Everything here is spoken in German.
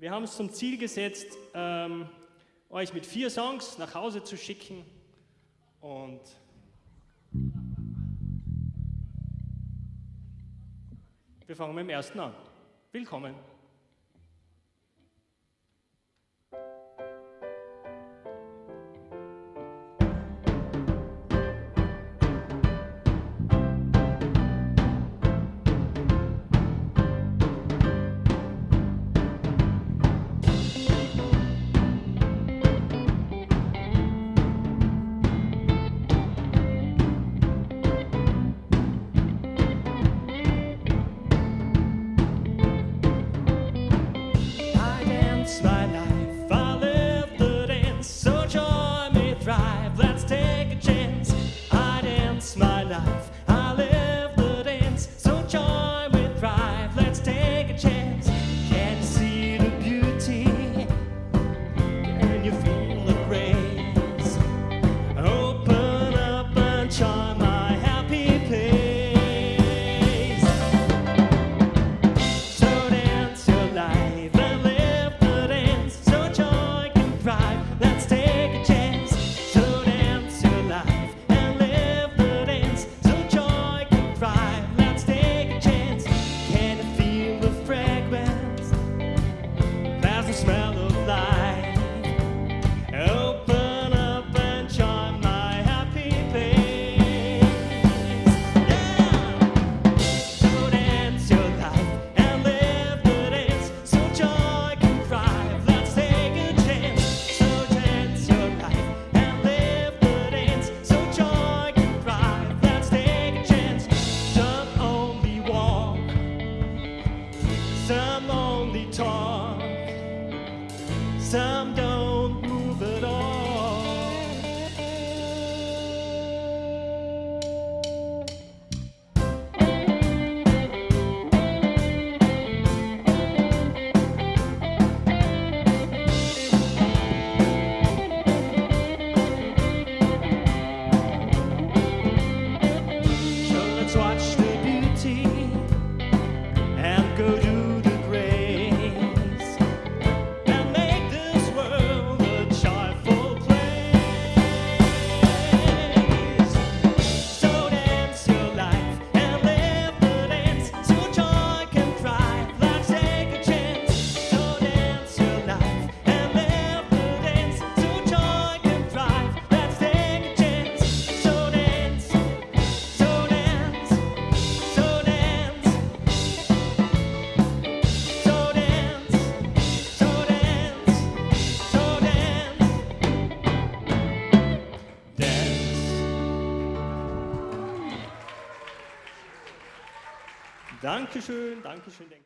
Wir haben es zum Ziel gesetzt, ähm, euch mit vier Songs nach Hause zu schicken und wir fangen mit dem ersten an. Willkommen. someday. Dankeschön, Dankeschön, Dankeschön.